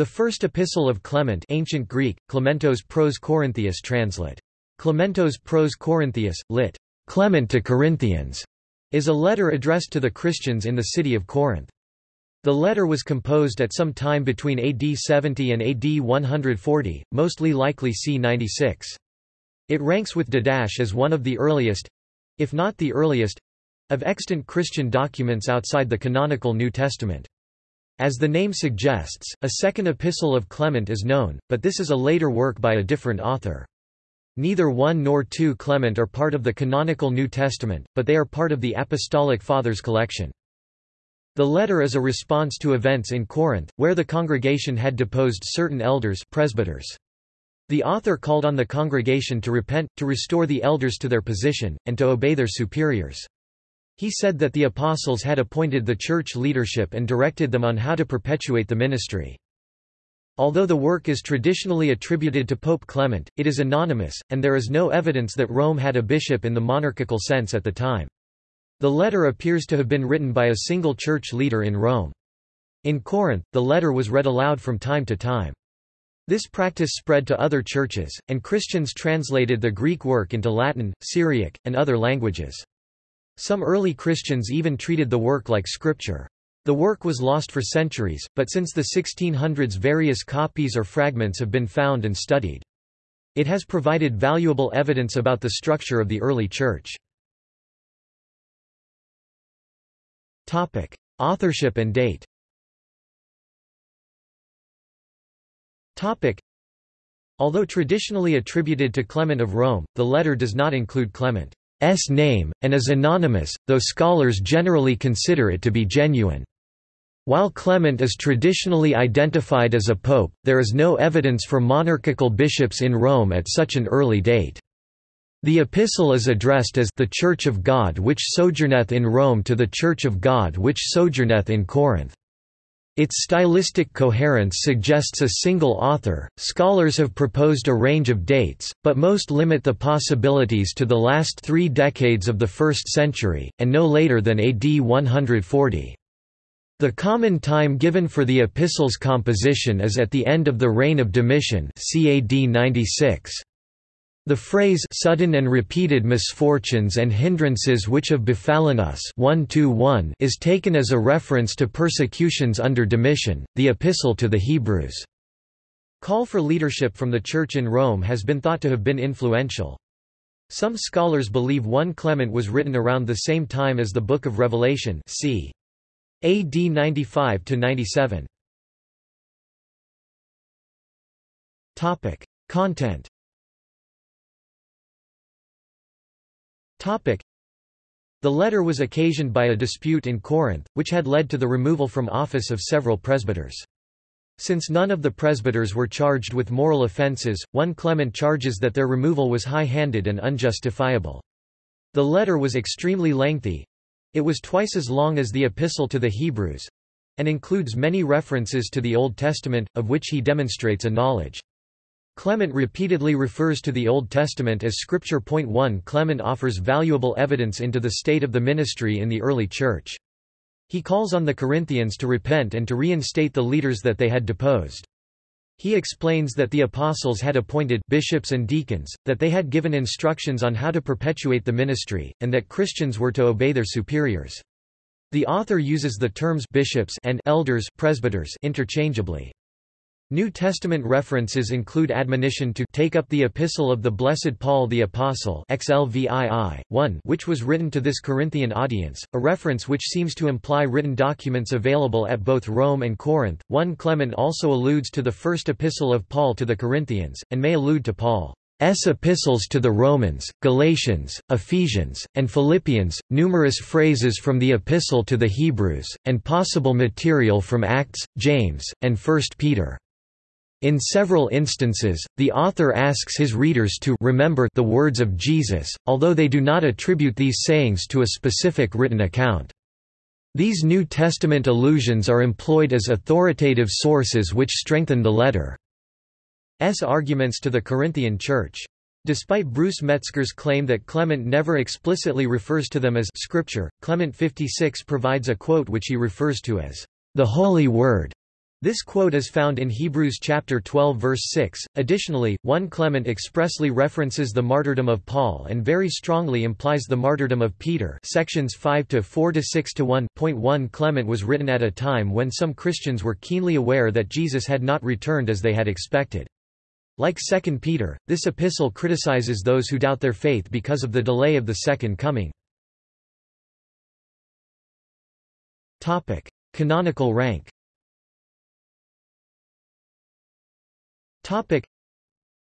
The first epistle of Clement ancient Greek, Clementos pros Corinthius translate. Clementos pros Corinthius, lit. Clement to Corinthians, is a letter addressed to the Christians in the city of Corinth. The letter was composed at some time between AD 70 and AD 140, mostly likely c. 96. It ranks with Didache as one of the earliest—if not the earliest—of extant Christian documents outside the canonical New Testament. As the name suggests, a second epistle of Clement is known, but this is a later work by a different author. Neither 1 nor 2 Clement are part of the canonical New Testament, but they are part of the Apostolic Fathers collection. The letter is a response to events in Corinth, where the congregation had deposed certain elders presbyters. The author called on the congregation to repent, to restore the elders to their position, and to obey their superiors. He said that the apostles had appointed the church leadership and directed them on how to perpetuate the ministry. Although the work is traditionally attributed to Pope Clement, it is anonymous, and there is no evidence that Rome had a bishop in the monarchical sense at the time. The letter appears to have been written by a single church leader in Rome. In Corinth, the letter was read aloud from time to time. This practice spread to other churches, and Christians translated the Greek work into Latin, Syriac, and other languages. Some early Christians even treated the work like scripture. The work was lost for centuries, but since the 1600s various copies or fragments have been found and studied. It has provided valuable evidence about the structure of the early church. Authorship and date Although traditionally attributed to Clement of Rome, the letter does not include Clement. S name, and is anonymous, though scholars generally consider it to be genuine. While Clement is traditionally identified as a pope, there is no evidence for monarchical bishops in Rome at such an early date. The epistle is addressed as the Church of God which sojourneth in Rome to the Church of God which sojourneth in Corinth. Its stylistic coherence suggests a single author. Scholars have proposed a range of dates, but most limit the possibilities to the last three decades of the first century, and no later than AD 140. The common time given for the epistle's composition is at the end of the reign of Domitian CAD 96. The phrase sudden and repeated misfortunes and hindrances which have befallen us 1 is taken as a reference to persecutions under Domitian, the Epistle to the Hebrews. Call for leadership from the Church in Rome has been thought to have been influential. Some scholars believe 1 Clement was written around the same time as the Book of Revelation c. AD 95–97. Content The letter was occasioned by a dispute in Corinth, which had led to the removal from office of several presbyters. Since none of the presbyters were charged with moral offences, one Clement charges that their removal was high-handed and unjustifiable. The letter was extremely lengthy. It was twice as long as the Epistle to the Hebrews, and includes many references to the Old Testament, of which he demonstrates a knowledge. Clement repeatedly refers to the Old Testament as Scripture. 1 Clement offers valuable evidence into the state of the ministry in the early Church. He calls on the Corinthians to repent and to reinstate the leaders that they had deposed. He explains that the apostles had appointed bishops and deacons, that they had given instructions on how to perpetuate the ministry, and that Christians were to obey their superiors. The author uses the terms bishops and elders presbyters interchangeably. New Testament references include admonition to take up the Epistle of the Blessed Paul the Apostle XLVII, 1 which was written to this Corinthian audience, a reference which seems to imply written documents available at both Rome and Corinth. 1 Clement also alludes to the first epistle of Paul to the Corinthians, and may allude to Paul. S. epistles to the Romans, Galatians, Ephesians, and Philippians, numerous phrases from the Epistle to the Hebrews, and possible material from Acts, James, and 1 Peter. In several instances, the author asks his readers to remember the words of Jesus, although they do not attribute these sayings to a specific written account. These New Testament allusions are employed as authoritative sources which strengthen the letter's arguments to the Corinthian Church. Despite Bruce Metzger's claim that Clement never explicitly refers to them as Scripture, Clement 56 provides a quote which he refers to as the Holy Word. This quote is found in Hebrews chapter 12 verse 6. Additionally, 1 Clement expressly references the martyrdom of Paul and very strongly implies the martyrdom of Peter. Sections 5 to 4 to 6 to 1.1 Clement was written at a time when some Christians were keenly aware that Jesus had not returned as they had expected. Like 2 Peter, this epistle criticizes those who doubt their faith because of the delay of the second coming. Topic: Canonical rank.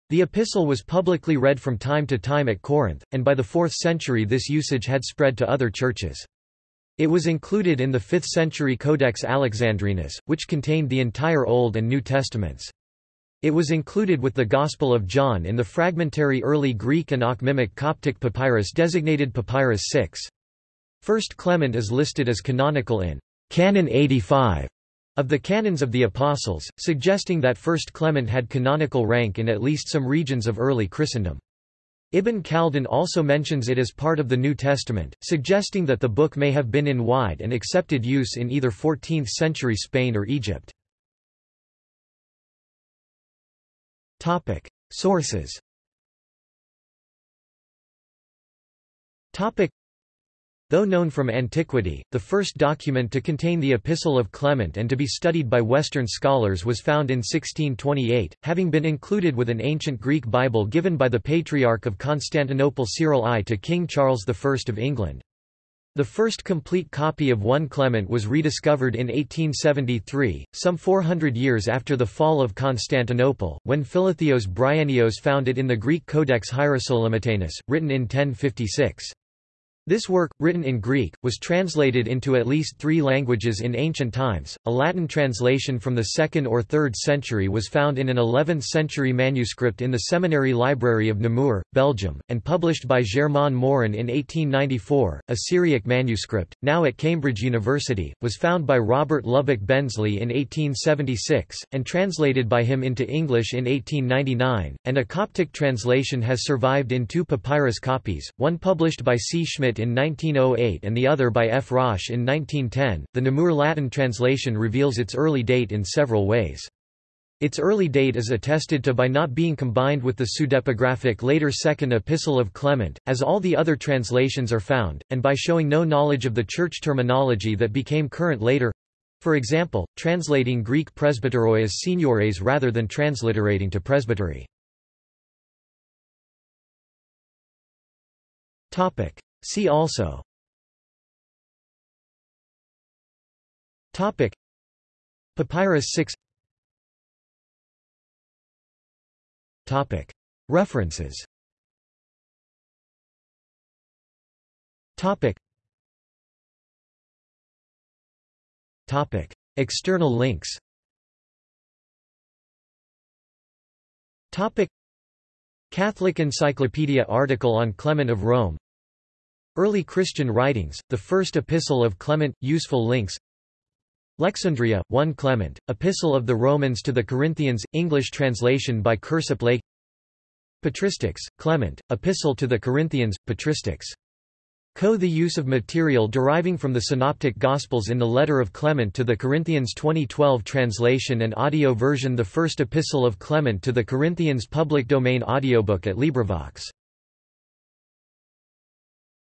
The epistle was publicly read from time to time at Corinth, and by the 4th century this usage had spread to other churches. It was included in the 5th century Codex Alexandrinus, which contained the entire Old and New Testaments. It was included with the Gospel of John in the fragmentary early Greek and Akhmimic Coptic papyrus designated Papyrus 6. First Clement is listed as canonical in Canon 85 of the Canons of the Apostles, suggesting that First Clement had canonical rank in at least some regions of early Christendom. Ibn Khaldun also mentions it as part of the New Testament, suggesting that the book may have been in wide and accepted use in either 14th-century Spain or Egypt. Sources Though known from antiquity, the first document to contain the Epistle of Clement and to be studied by Western scholars was found in 1628, having been included with an ancient Greek Bible given by the Patriarch of Constantinople Cyril I to King Charles I of England. The first complete copy of 1 Clement was rediscovered in 1873, some 400 years after the fall of Constantinople, when Philotheos Bryennios found it in the Greek Codex Hierosolymitanus, written in 1056. This work, written in Greek, was translated into at least three languages in ancient times. A Latin translation from the 2nd or 3rd century was found in an 11th century manuscript in the Seminary Library of Namur, Belgium, and published by Germain Morin in 1894. A Syriac manuscript, now at Cambridge University, was found by Robert Lubbock Bensley in 1876, and translated by him into English in 1899, and a Coptic translation has survived in two papyrus copies, one published by C. Schmidt in 1908 and the other by F. Rösch in 1910. The Namur Latin translation reveals its early date in several ways. Its early date is attested to by not being combined with the pseudepigraphic later Second Epistle of Clement, as all the other translations are found, and by showing no knowledge of the church terminology that became current later for example, translating Greek presbyteroi as seniores rather than transliterating to presbytery. See also. Topic. Papyrus 6 Topic. References. Topic. Topic. External links. Topic. Catholic Encyclopedia article on Clement of Rome Early Christian writings, the first epistle of Clement, useful links Lexundria, 1 Clement, Epistle of the Romans to the Corinthians, English translation by Kirsopp Lake Patristics, Clement, Epistle to the Corinthians, Patristics. Co. The use of material deriving from the Synoptic Gospels in the letter of Clement to the Corinthians 2012 translation and audio version The First Epistle of Clement to the Corinthians public domain audiobook at LibriVox